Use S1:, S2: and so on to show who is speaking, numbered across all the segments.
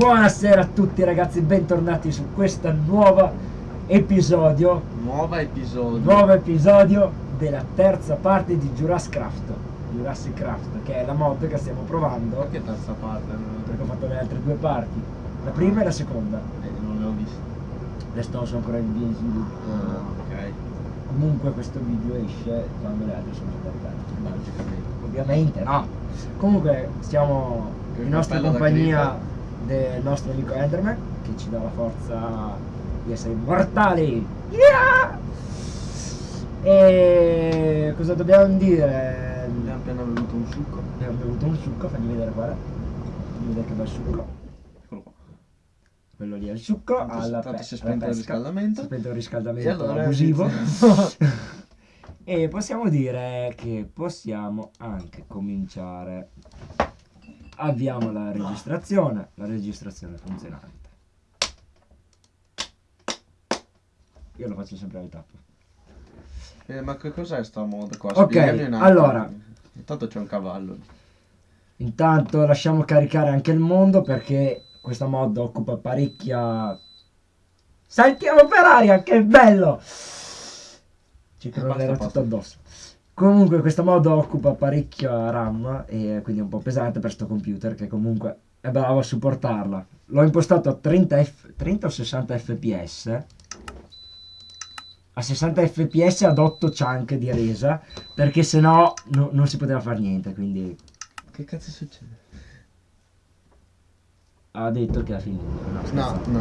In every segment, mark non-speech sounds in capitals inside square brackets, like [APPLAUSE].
S1: Buonasera a tutti ragazzi, bentornati su questo nuovo episodio
S2: Nuova episodio.
S1: Nuovo episodio della terza parte di Jurassic Craft Jurassic Craft, che è la mod che stiamo provando
S2: Perché terza parte?
S1: Perché ho fatto le altre due parti La prima e la seconda
S2: Eh, non le ho viste.
S1: Adesso sono ancora in via di sviluppo
S2: Ah, ok.
S1: Comunque questo video esce quando le altre sono state
S2: Logicamente.
S1: Ovviamente no Comunque stiamo
S2: Che
S1: in nostra compagnia del nostro amico Enderman che ci dà la forza di essere immortali. Yeah! E cosa dobbiamo dire?
S2: Abbiamo appena bevuto un succo.
S1: Abbiamo bevuto un succo, fagli vedere qua. Fagli vedere che bel succo.
S2: Eccolo qua.
S1: Quello lì è il succo.
S2: Tanto-
S1: alla
S2: tanto si è spento il riscaldamento.
S1: Spento il riscaldamento
S2: E allora
S1: abusivo. [LAUGHS] e possiamo dire che possiamo anche cominciare. Avviamo la registrazione. La registrazione funzionante. Io lo faccio sempre al tappo.
S2: Eh, ma che cos'è sta mod qua?
S1: Ok, allora.
S2: Intanto c'è un cavallo.
S1: Intanto lasciamo caricare anche il mondo perché questa mod occupa parecchia. Saltiamo per aria, che bello! Ci crollerà
S2: basta,
S1: tutto addosso. Comunque questa mod occupa parecchia RAM e quindi è un po' pesante per sto computer che comunque è bravo a supportarla. L'ho impostato a 30, F- 30 o 60 fps. A 60 fps ad 8 chunk di resa perché sennò no, non si poteva fare niente quindi
S2: Che cazzo succede?
S1: ha detto che ha finito. No,
S2: No, no.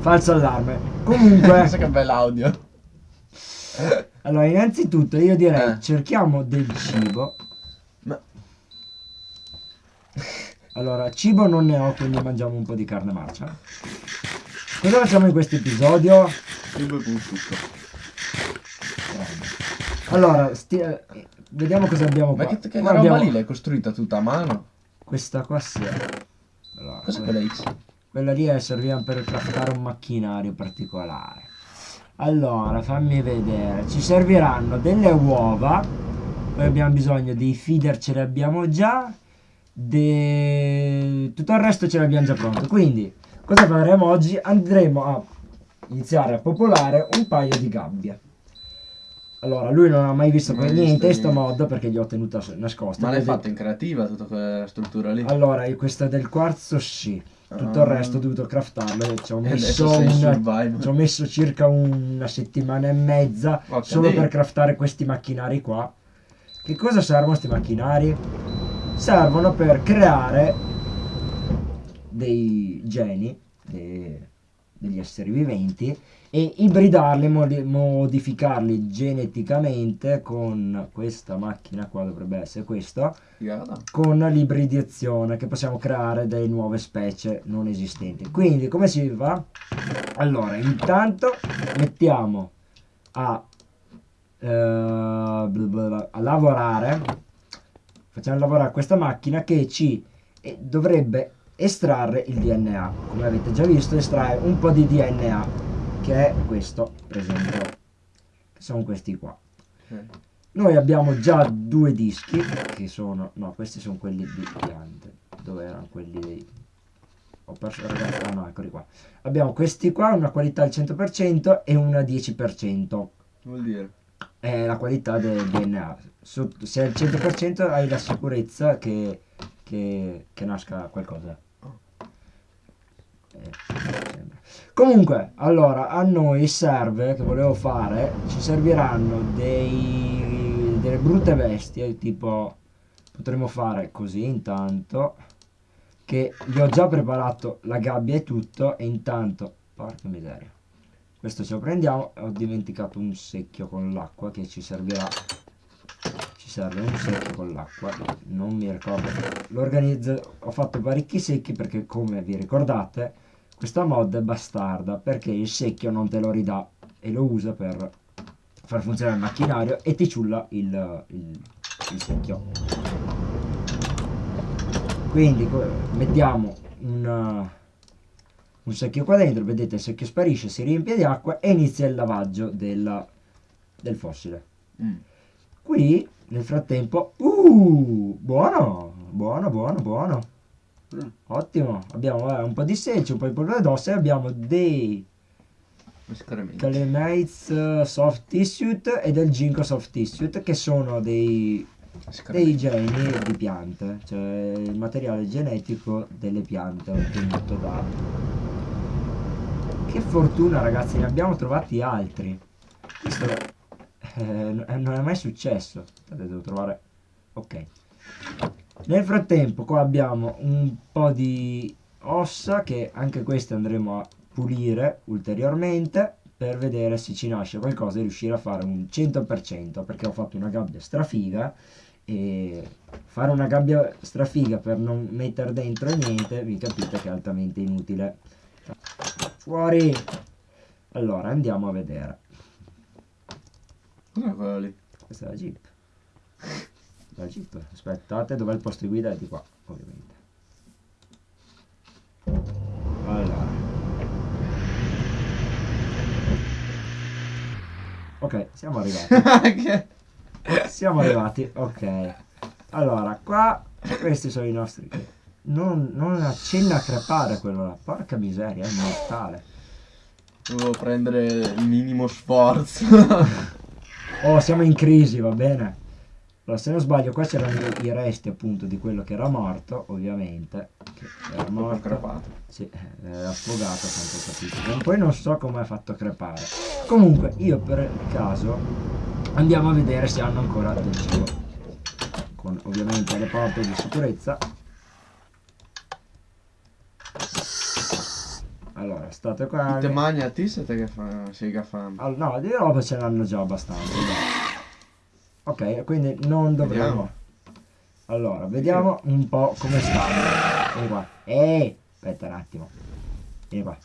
S1: Falso allarme.
S2: Guarda
S1: Comunque, [LAUGHS]
S2: che bell'audio.
S1: Allora, innanzitutto io direi
S2: Eh.
S1: cerchiamo del cibo.
S2: Ma
S1: Allora, cibo non ne ho, quindi mangiamo un po' di carne marcia. Cosa facciamo in questo episodio?
S2: io bevo un succo.
S1: Allora, eh, vediamo cosa abbiamo
S2: Ma
S1: qua.
S2: che, che
S1: Qua
S2: roba
S1: abbiamo
S2: lì l'hai costruita tutta a mano?
S1: Questa qua sì. Allora,
S2: Cos'è
S1: que-
S2: quella X?
S1: Quella lì è serviva per craftare un macchinario particolare. Allora, fammi vedere. Ci serviranno delle uova. Poi abbiamo bisogno dei feeder, ce li abbiamo già. De... Tutto il resto ce l'abbiamo già pronto. Quindi, cosa faremo oggi? Andremo a iniziare a popolare un paio di gabbie. Allora, lui non ha mai visto
S2: Mai
S1: per niente sto
S2: niente.
S1: mod perché gli ho tenuta nascosta.
S2: Ma l'hai fatta in creativa tutta quella struttura lì?
S1: allora, questa del quarzo sì, tutto il resto ho dovuto craftarlo e ci ho messo, una- ci ho messo circa una settimana e mezza
S2: Porca
S1: solo per craftare questi macchinari qua. Che cosa servono questi macchinari? Servono per creare dei geni, dei- degli esseri viventi e ibridarli, modi- modificarli geneticamente con questa macchina qua, dovrebbe essere questa,
S2: Figata.
S1: con l'ibridazione che possiamo creare delle nuove specie non esistenti. Quindi come si fa? Allora, intanto mettiamo a, eh, a lavorare, facciamo lavorare questa macchina che ci eh, dovrebbe estrarre il DNA. Come avete già visto, estrae un po' di DNA, che è questo, per esempio, che sono questi qua.
S2: Ok.
S1: Noi abbiamo già due dischi che sono, no, questi sono quelli di piante. Dove erano quelli dei... Ho perso ragazzi, ah no, eccoli qua. Abbiamo questi qua, una qualità al 100% e una 10%.
S2: Vuol dire?
S1: È la qualità del DNA. Se è al 100% hai la sicurezza che, che, che nasca qualcosa. Eh, sembra. Comunque, allora, a noi serve, che volevo fare, ci serviranno dei, delle brutte bestie, tipo, potremmo fare così intanto, che gli ho già preparato la gabbia e tutto, e intanto, porca miseria, questo ce lo prendiamo, ho dimenticato un secchio con l'acqua che ci servirà, ci serve un secchio con l'acqua, non mi ricordo, l'organizzo, ho fatto parecchi secchi perché come vi ricordate, questa mod è bastarda perché il secchio non te lo ridà e lo usa per far funzionare il macchinario e ti ciulla il, il- il secchio. Quindi mettiamo un, un secchio qua dentro, vedete il secchio sparisce, si riempie di acqua e inizia il lavaggio della- del fossile.
S2: Mm.
S1: Qui nel frattempo, uh, buono, buono, buono, buono.
S2: Mm.
S1: Ottimo, abbiamo eh, un po' di selce, un po' di polvere d'ossa e abbiamo dei. Calemates eh, Soft Tissue e del Ginkgo Soft Tissue che sono dei, dei geni di piante, cioè il materiale genetico delle piante ottenuto da... Che fortuna ragazzi, ne abbiamo trovati altri. Questo eh, non è mai successo. Devo trovare... Ok. Nel frattempo qua abbiamo un po' di ossa che anche queste andremo a pulire ulteriormente per vedere se ci nasce qualcosa e riuscire a fare un 100% perché ho fatto una gabbia strafiga e fare una gabbia strafiga per non mettere dentro niente vi capite che è altamente inutile. Fuori! Allora andiamo a vedere.
S2: Cos'è quello lì?
S1: questa è la jeep la jeep aspettate dov'è il posto di guida? È di qua ovviamente. Allora ok siamo arrivati. [LAUGHS] Siamo arrivati ok. Allora qua questi sono i nostri non, non accenna a crepare quello là. Porca miseria è mortale
S2: Devo prendere il minimo sforzo.
S1: oh siamo in crisi va bene allora se non sbaglio qua c'erano i, resti appunto di quello che era morto ovviamente che era morto
S2: crepato.
S1: sì, eh, era affogato a quanto ho capito E poi non so come ha fatto crepare comunque io per caso andiamo a vedere se hanno ancora del cibo con ovviamente le porte di sicurezza allora state qua
S2: Te mangi a ti siete che fa, sei che fame.
S1: Al- no, di roba ce l'hanno già abbastanza. dai. Ok, quindi non dovremo.
S2: Vediamo.
S1: Allora, vediamo un po' come stanno. Vieni qua. Ehi, aspetta un attimo. Vieni qua.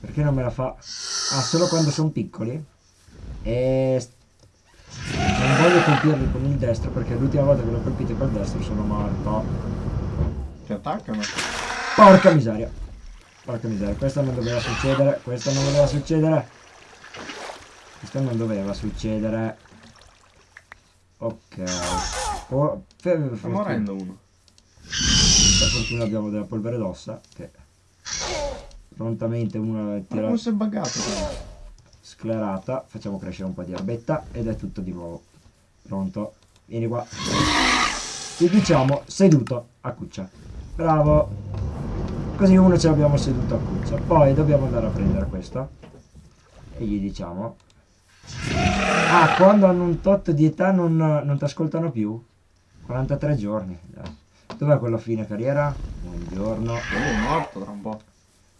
S1: Perché non me la fa? Ah, solo quando sono piccoli? E... Non voglio colpirli con il destro perché l'ultima volta che l'ho colpito col destro sono morto.
S2: Ti attaccano.
S1: Porca miseria. Porca miseria, questo non doveva succedere, questo non doveva succedere. Questo non doveva succedere. Ok. Oh, per,
S2: Sta morendo uno.
S1: per fortuna abbiamo della polvere d'ossa che prontamente una tira
S2: si è buggato?
S1: sclerata. Facciamo crescere un po' di erbetta ed è tutto di nuovo. Pronto? Vieni qua. Ti diciamo seduto a cuccia. Bravo. Così uno ce l'abbiamo seduto a cuccia. Poi dobbiamo andare a prendere questo. E gli diciamo. Ah, quando hanno un tot di età non, non ti ascoltano più? 43 giorni. Dov'è quello a fine carriera? Buongiorno.
S2: Quello è morto tra un po'.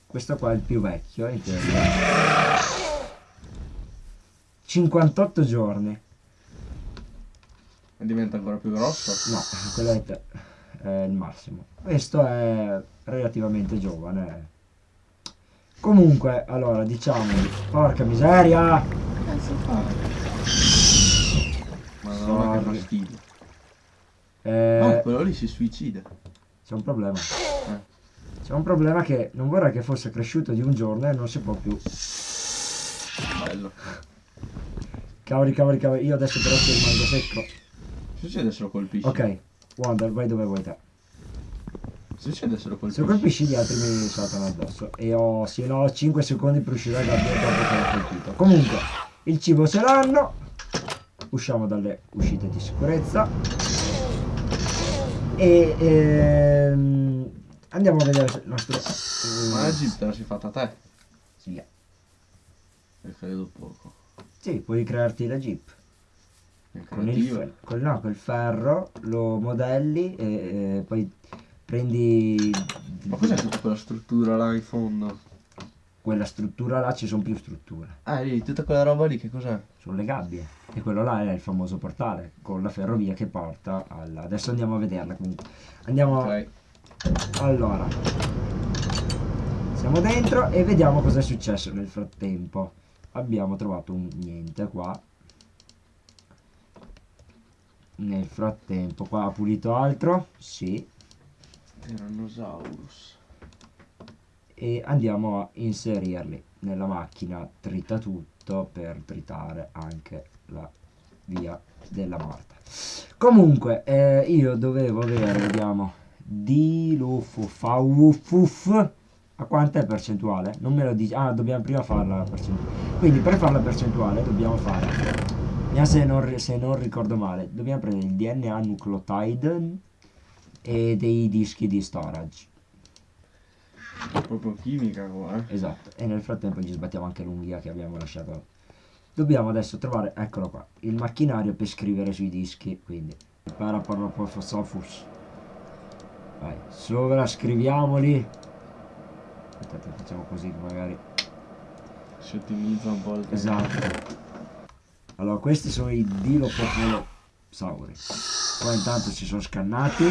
S1: Questo qua è il più vecchio, in teoria. 58 giorni.
S2: E diventa ancora più grosso.
S1: No, quello è, te- è il massimo. Questo è relativamente giovane. Comunque, allora, diciamo, porca miseria!
S2: Cazzo fa? Madonna che fastidio.
S1: Eh,
S2: Ah, quello lì si suicida.
S1: c'è un problema.
S2: Eh.
S1: C'è un problema che non vorrei che fosse cresciuto di un giorno e non si può più.
S2: Bello.
S1: Cavoli, cavoli, cavoli. Io adesso però ci rimango secco.
S2: Succede se lo colpisci.
S1: Ok, Wonder, vai dove vuoi te.
S2: Succede se lo
S1: Se
S2: colpisci.
S1: lo colpisci gli altri mi saltano addosso e ho, sì, no, 5 secondi per uscire dal gabbia dopo che l'ho colpito. Comunque, il cibo ce l'hanno, usciamo dalle uscite di sicurezza e ehm, andiamo a vedere se il nostro...
S2: Ma la jeep te la sei fatta te.
S1: sì,
S2: E credo poco.
S1: sì, puoi crearti la jeep. Con il, col, no, col ferro lo modelli e, e poi prendi
S2: Ma cos'è tutta quella struttura là in fondo?
S1: Quella struttura là, ci sono più strutture.
S2: Ah, lì, tutta quella roba lì che cos'è?
S1: sono le gabbie e quello là è il famoso portale con la ferrovia che porta alla adesso andiamo a vederla comunque andiamo
S2: Ok.
S1: allora siamo dentro e vediamo cosa è successo nel frattempo abbiamo trovato un niente qua nel frattempo qua ha pulito altro sì
S2: Tyrannosaurus.
S1: E andiamo a inserirli nella macchina trita tutto per tritare anche la via della morte comunque eh, io dovevo avere vediamo Dilufufuf. A quanta è percentuale? Non me lo dici. Ah, dobbiamo prima fare la percentuale. Quindi per fare la percentuale dobbiamo fare. Se non, se non ricordo male. Dobbiamo prendere il DNA nucleotide e dei dischi di storage.
S2: Proprio chimica qua, eh.
S1: Esatto. E nel frattempo ci sbattiamo anche l'unghia che abbiamo lasciato. Dobbiamo adesso trovare, eccolo qua, il macchinario per scrivere sui dischi. Quindi, Paraparapofosofus. Vai, sovra scriviamoli. Aspettate, facciamo così che magari.
S2: Si ottimizza un po' il tempo.
S1: Esatto. Allora, questi sono i Dilopopolosauri. Poi intanto si sono scannati.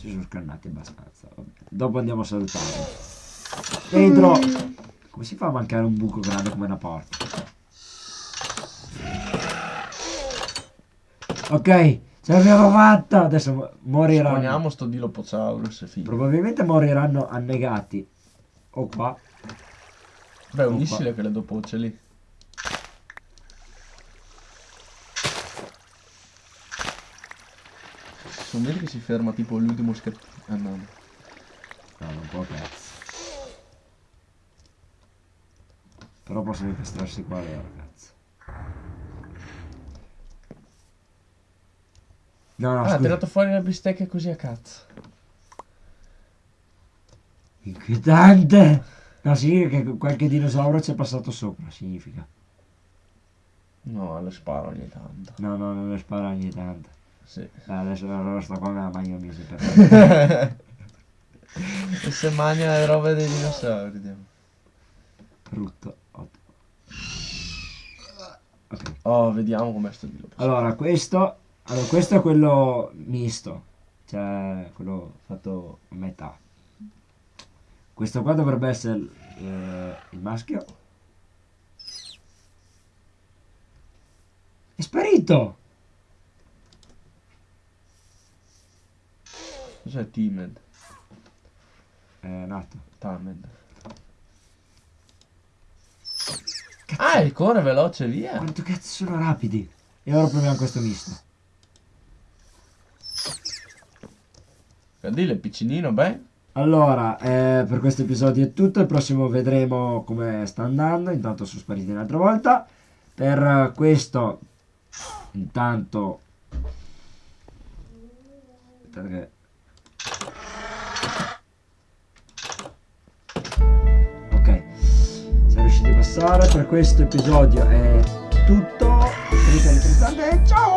S1: Si sono scannati abbastanza. vabbè. Dopo andiamo a salutare. Dentro! Come si fa a mancare un buco grande come una porta? Ok, ce l'abbiamo fatta! Adesso mo- moriranno.
S2: Supponiamo sto Dilophosaurus, figo.
S1: Probabilmente moriranno annegati. O qua.
S2: Beh,
S1: Opa.
S2: uniscile che le dopo ce lì. Sono vedi che si ferma tipo l'ultimo scherzo. Ah no.
S1: No, non può cazzo. Però possono incastrarsi qua loro, cazzo. No, no,
S2: Ah, ha tirato fuori la bistecca così a cazzo.
S1: Inquietante! No, significa che qualche dinosauro ci è passato sopra, significa.
S2: No, le sparo ogni tanto.
S1: No, no, non le spara ogni tanto.
S2: Sì.
S1: Eh, adesso allora sto qua me la bagno mesi per
S2: e se mangia le robe dei dinosauri. Dio.
S1: brutto. Ottimo. Ok.
S2: Oh, vediamo com'è sto Dilophosaurus.
S1: Allora, questo, allora, questo è quello misto, cioè quello fatto a metà. Questo qua dovrebbe essere eh, il maschio. È sparito!
S2: Cos'è Timed?
S1: È nato.
S2: Tamed. Ah, il corre veloce, via.
S1: Quanto cazzo sono rapidi! E ora proviamo questo misto.
S2: Dile, piccinino, beh.
S1: Allora, eh, per questo episodio è tutto. Il prossimo vedremo come sta andando. Intanto sono spariti un'altra volta. Per eh, questo, intanto. Aspettate che. Sara per questo episodio è tutto. Ciao!